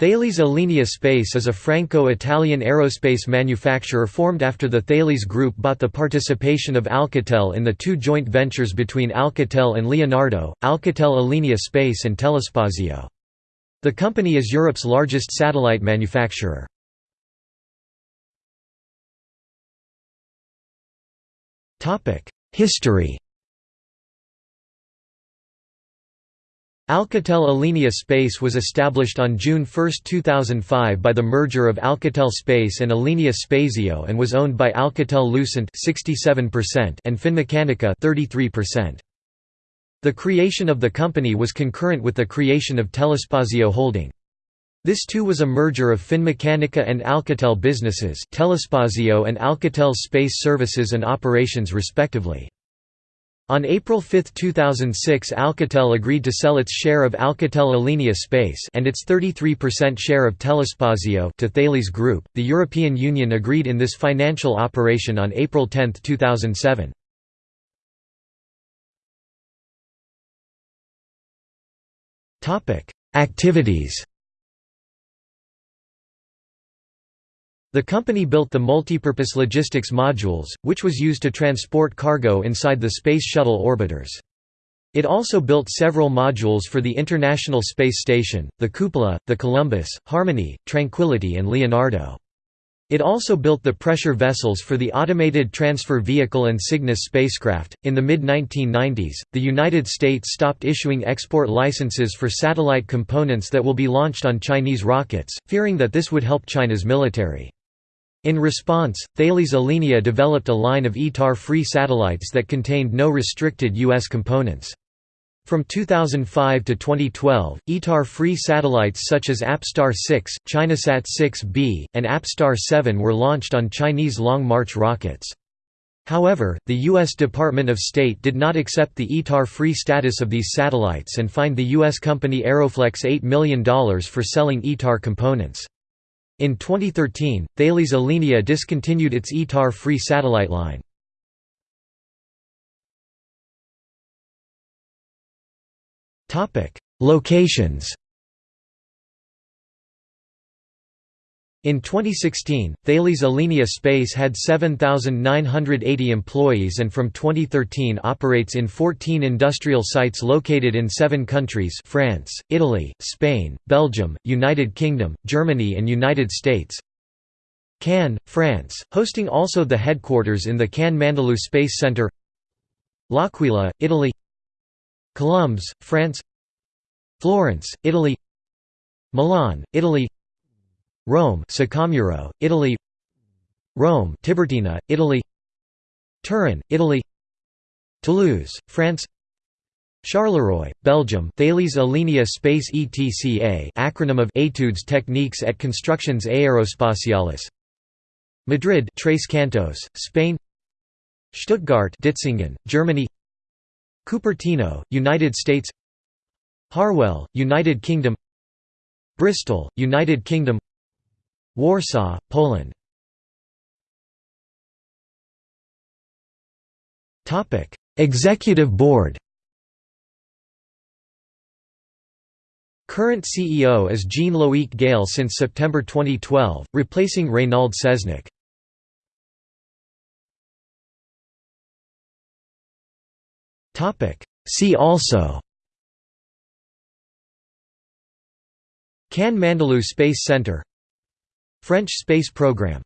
Thales Alenia Space is a Franco-Italian aerospace manufacturer formed after the Thales Group bought the participation of Alcatel in the two joint ventures between Alcatel and Leonardo, Alcatel Alenia Space and Telespazio. The company is Europe's largest satellite manufacturer. History Alcatel Alenia Space was established on June 1, 2005 by the merger of Alcatel Space and Alenia Spazio and was owned by Alcatel-Lucent and Finmeccanica 33%. The creation of the company was concurrent with the creation of Telespazio Holding. This too was a merger of Finmeccanica and Alcatel businesses Telespazio and Alcatel Space Services and Operations respectively. On April 5, 2006 Alcatel agreed to sell its share of Alcatel Alenia Space and its 33% share of Telespazio to Thales Group. The European Union agreed in this financial operation on April 10, 2007. Topic: Activities The company built the multipurpose logistics modules, which was used to transport cargo inside the Space Shuttle orbiters. It also built several modules for the International Space Station, the Cupola, the Columbus, Harmony, Tranquility and Leonardo. It also built the pressure vessels for the Automated Transfer Vehicle and Cygnus spacecraft. In the mid 1990s, the United States stopped issuing export licenses for satellite components that will be launched on Chinese rockets, fearing that this would help China's military. In response, Thales Alenia developed a line of ITAR-free satellites that contained no restricted U.S. components. From 2005 to 2012, ITAR-free satellites such as APSTAR 6, ChinaSat 6B, and APSTAR 7 were launched on Chinese Long March rockets. However, the U.S. Department of State did not accept the ITAR-free status of these satellites and fined the U.S. company Aeroflex $8 million for selling ITAR components. In 2013, Thales Alenia discontinued its ITAR-free satellite line. Locations In 2016, Thales Alenia Space had 7,980 employees and from 2013 operates in 14 industrial sites located in seven countries France, Italy, Spain, Belgium, United Kingdom, Germany and United States. Cannes, France, hosting also the headquarters in the Cannes-Mandelieu Space Centre L'Aquila, Italy. Colombes, France. Florence, Italy. Milan, Italy Rome Saccomuro, Italy. Rome Tiburtina, Italy. Turin, Italy. Toulouse, France. Charleroi, Belgium Thales Alenia Space ETCA acronym of Études Techniques et Constructions Aerospatiales Madrid Tres Cantos, Spain. Stuttgart Ditzingen, Germany. Cupertino, United States. Harwell, United Kingdom. Bristol, United Kingdom Warsaw, Poland. Executive Board. Current CEO is Jean-Loic Galle since September 2012, replacing Reynald Seznec. See also. Cannes Mandelieu Space Center French space program